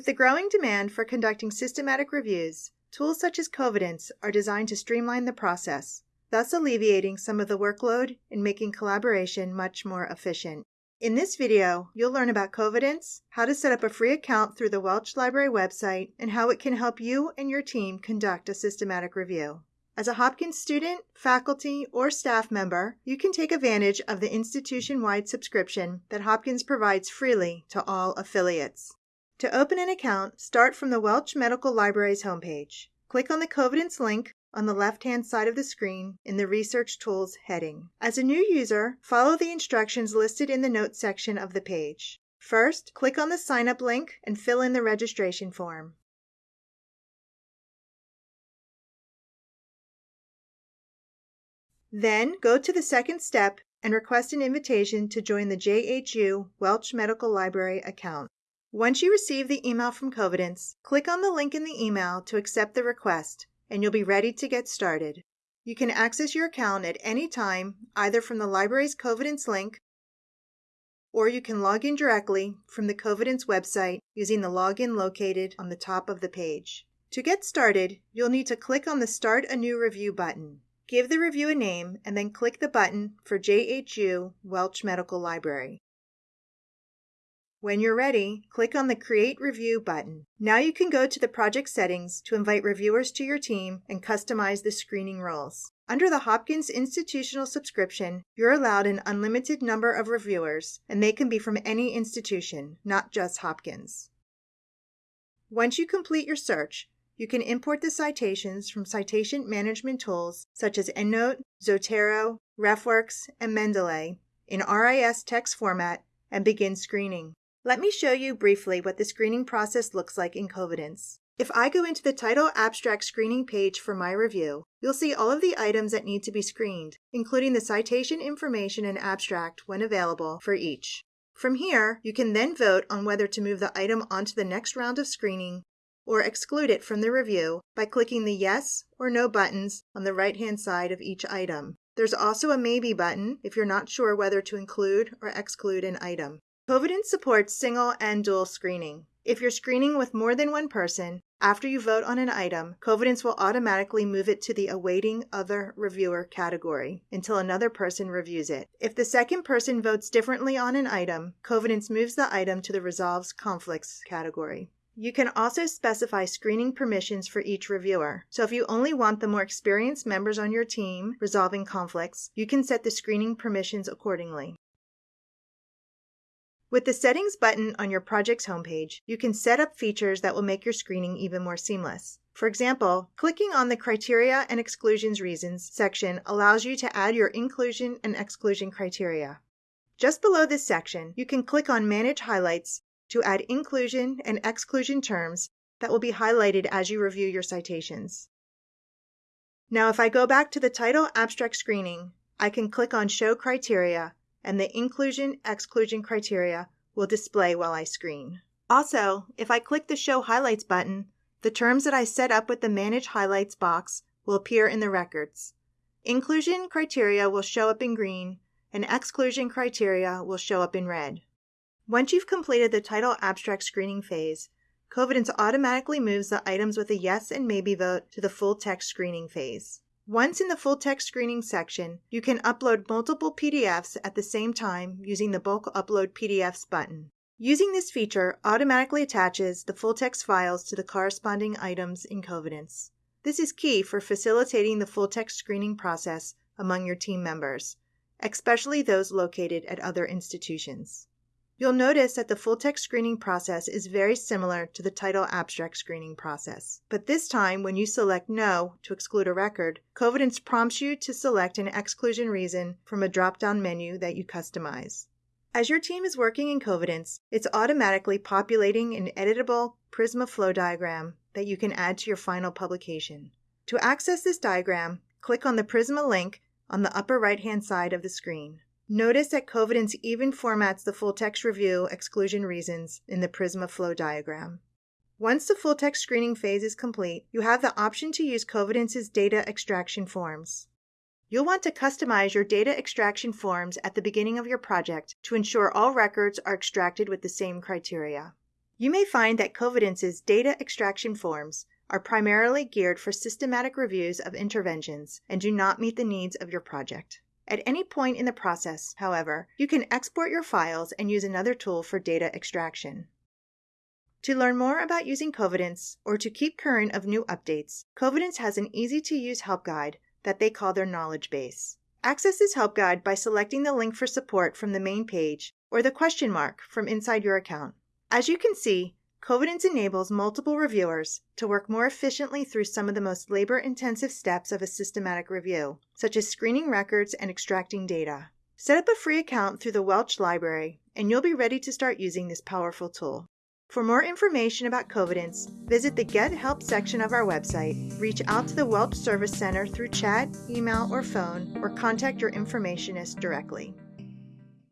With the growing demand for conducting systematic reviews, tools such as Covidence are designed to streamline the process, thus alleviating some of the workload and making collaboration much more efficient. In this video, you'll learn about Covidence, how to set up a free account through the Welch Library website, and how it can help you and your team conduct a systematic review. As a Hopkins student, faculty, or staff member, you can take advantage of the institution-wide subscription that Hopkins provides freely to all affiliates. To open an account, start from the Welch Medical Library's homepage. Click on the Covidence link on the left-hand side of the screen in the Research Tools heading. As a new user, follow the instructions listed in the Notes section of the page. First, click on the Sign Up link and fill in the registration form. Then, go to the second step and request an invitation to join the JHU Welch Medical Library account. Once you receive the email from Covidence, click on the link in the email to accept the request and you'll be ready to get started. You can access your account at any time, either from the library's Covidence link, or you can log in directly from the Covidence website using the login located on the top of the page. To get started, you'll need to click on the Start a New Review button. Give the review a name and then click the button for JHU Welch Medical Library. When you're ready, click on the Create Review button. Now you can go to the project settings to invite reviewers to your team and customize the screening roles. Under the Hopkins institutional subscription, you're allowed an unlimited number of reviewers, and they can be from any institution, not just Hopkins. Once you complete your search, you can import the citations from citation management tools such as EndNote, Zotero, RefWorks, and Mendeley in RIS text format and begin screening. Let me show you briefly what the screening process looks like in Covidence. If I go into the title abstract screening page for my review, you'll see all of the items that need to be screened, including the citation information and abstract when available for each. From here, you can then vote on whether to move the item onto the next round of screening or exclude it from the review by clicking the yes or no buttons on the right-hand side of each item. There's also a maybe button if you're not sure whether to include or exclude an item. Covidence supports single and dual screening. If you're screening with more than one person, after you vote on an item, Covidence will automatically move it to the awaiting other reviewer category until another person reviews it. If the second person votes differently on an item, Covidence moves the item to the resolves conflicts category. You can also specify screening permissions for each reviewer. So if you only want the more experienced members on your team resolving conflicts, you can set the screening permissions accordingly. With the Settings button on your project's homepage, you can set up features that will make your screening even more seamless. For example, clicking on the Criteria and Exclusions Reasons section allows you to add your inclusion and exclusion criteria. Just below this section, you can click on Manage Highlights to add inclusion and exclusion terms that will be highlighted as you review your citations. Now, if I go back to the title abstract screening, I can click on Show Criteria and the inclusion exclusion criteria will display while I screen. Also, if I click the Show Highlights button, the terms that I set up with the Manage Highlights box will appear in the records. Inclusion criteria will show up in green, and exclusion criteria will show up in red. Once you've completed the title abstract screening phase, Covidence automatically moves the items with a yes and maybe vote to the full text screening phase. Once in the full text screening section, you can upload multiple PDFs at the same time using the Bulk Upload PDFs button. Using this feature automatically attaches the full text files to the corresponding items in Covidence. This is key for facilitating the full text screening process among your team members, especially those located at other institutions. You'll notice that the full text screening process is very similar to the title abstract screening process. But this time, when you select No to exclude a record, Covidence prompts you to select an exclusion reason from a drop-down menu that you customize. As your team is working in Covidence, it's automatically populating an editable Prisma flow diagram that you can add to your final publication. To access this diagram, click on the Prisma link on the upper right-hand side of the screen. Notice that Covidence even formats the full text review exclusion reasons in the Prisma flow diagram. Once the full text screening phase is complete, you have the option to use Covidence's data extraction forms. You'll want to customize your data extraction forms at the beginning of your project to ensure all records are extracted with the same criteria. You may find that Covidence's data extraction forms are primarily geared for systematic reviews of interventions and do not meet the needs of your project. At any point in the process, however, you can export your files and use another tool for data extraction. To learn more about using Covidence or to keep current of new updates, Covidence has an easy to use help guide that they call their knowledge base. Access this help guide by selecting the link for support from the main page or the question mark from inside your account. As you can see, Covidence enables multiple reviewers to work more efficiently through some of the most labor intensive steps of a systematic review, such as screening records and extracting data. Set up a free account through the Welch Library, and you'll be ready to start using this powerful tool. For more information about Covidence, visit the Get Help section of our website, reach out to the Welch Service Center through chat, email, or phone, or contact your informationist directly.